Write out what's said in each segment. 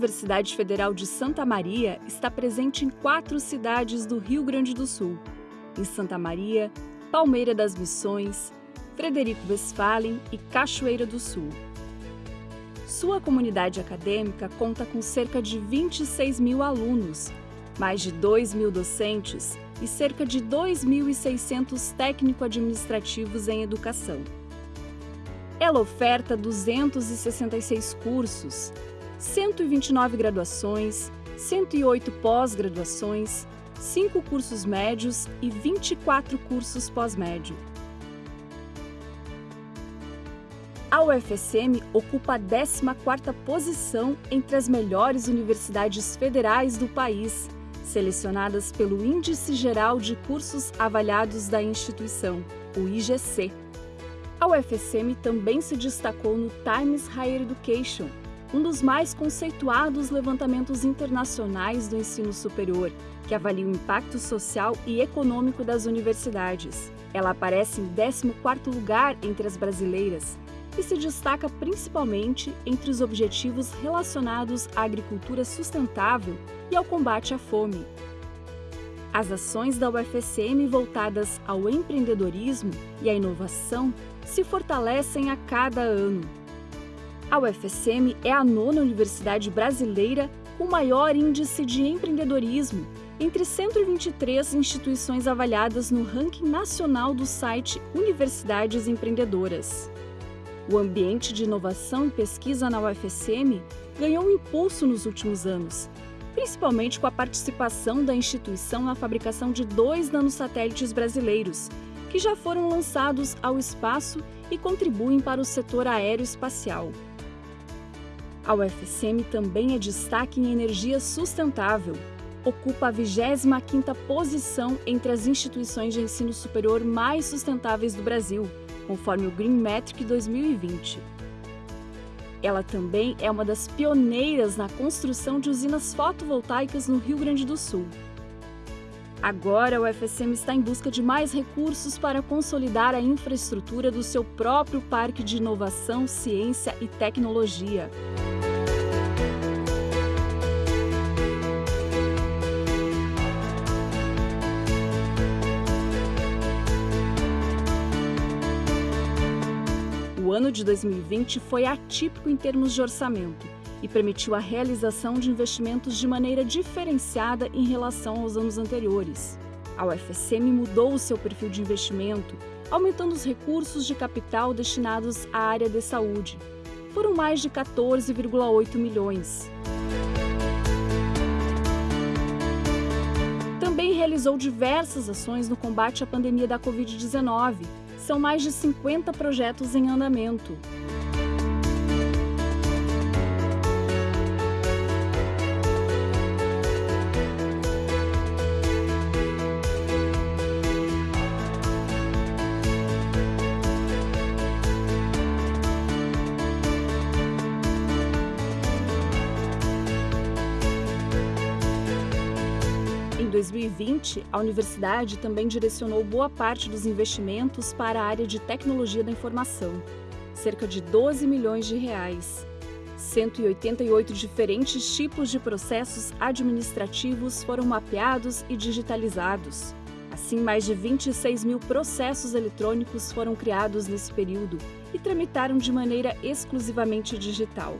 Universidade Federal de Santa Maria está presente em quatro cidades do Rio Grande do Sul: em Santa Maria, Palmeira das Missões, Frederico Westphalen e Cachoeira do Sul. Sua comunidade acadêmica conta com cerca de 26 mil alunos, mais de 2 mil docentes e cerca de 2.600 técnico-administrativos em educação. Ela oferta 266 cursos, 129 graduações, 108 pós-graduações, 5 cursos médios e 24 cursos pós-médio. A UFSM ocupa a 14ª posição entre as melhores universidades federais do país, selecionadas pelo Índice Geral de Cursos Avaliados da instituição, o IGC. A UFSM também se destacou no Times Higher Education, um dos mais conceituados levantamentos internacionais do ensino superior, que avalia o impacto social e econômico das universidades. Ela aparece em 14º lugar entre as brasileiras e se destaca principalmente entre os objetivos relacionados à agricultura sustentável e ao combate à fome. As ações da UFSM voltadas ao empreendedorismo e à inovação se fortalecem a cada ano. A UFSM é a nona universidade brasileira com maior índice de empreendedorismo entre 123 instituições avaliadas no ranking nacional do site Universidades Empreendedoras. O ambiente de inovação e pesquisa na UFSM ganhou um impulso nos últimos anos, principalmente com a participação da instituição na fabricação de dois nanosatélites brasileiros, que já foram lançados ao espaço e contribuem para o setor aeroespacial. A UFSM também é destaque em energia sustentável, ocupa a 25ª posição entre as instituições de ensino superior mais sustentáveis do Brasil, conforme o Green Metric 2020. Ela também é uma das pioneiras na construção de usinas fotovoltaicas no Rio Grande do Sul. Agora, o UFSM está em busca de mais recursos para consolidar a infraestrutura do seu próprio parque de inovação, ciência e tecnologia. Ano de 2020 foi atípico em termos de orçamento e permitiu a realização de investimentos de maneira diferenciada em relação aos anos anteriores. A UFSM mudou o seu perfil de investimento, aumentando os recursos de capital destinados à área de saúde. Foram mais de 14,8 milhões. Também realizou diversas ações no combate à pandemia da Covid-19, são mais de 50 projetos em andamento. 2020, a universidade também direcionou boa parte dos investimentos para a área de tecnologia da informação, cerca de 12 milhões de reais. 188 diferentes tipos de processos administrativos foram mapeados e digitalizados. Assim, mais de 26 mil processos eletrônicos foram criados nesse período e tramitaram de maneira exclusivamente digital.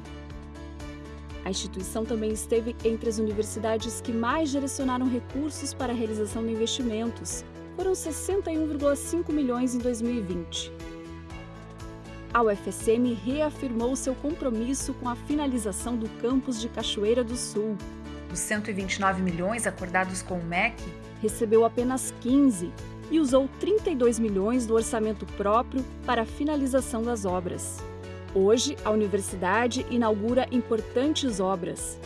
A instituição também esteve entre as universidades que mais direcionaram recursos para a realização de investimentos. Foram 61,5 milhões em 2020. A UFSM reafirmou seu compromisso com a finalização do campus de Cachoeira do Sul. Dos 129 milhões acordados com o MEC, recebeu apenas 15 e usou 32 milhões do orçamento próprio para a finalização das obras. Hoje, a universidade inaugura importantes obras.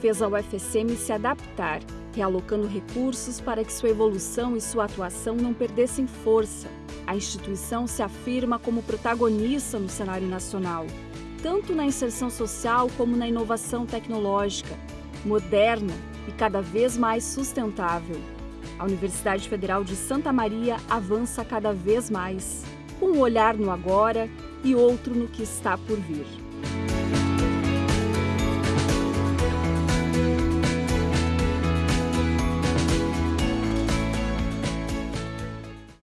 Fez a UFSM se adaptar, realocando recursos para que sua evolução e sua atuação não perdessem força. A instituição se afirma como protagonista no cenário nacional, tanto na inserção social como na inovação tecnológica, moderna e cada vez mais sustentável. A Universidade Federal de Santa Maria avança cada vez mais, com um olhar no agora e outro no que está por vir.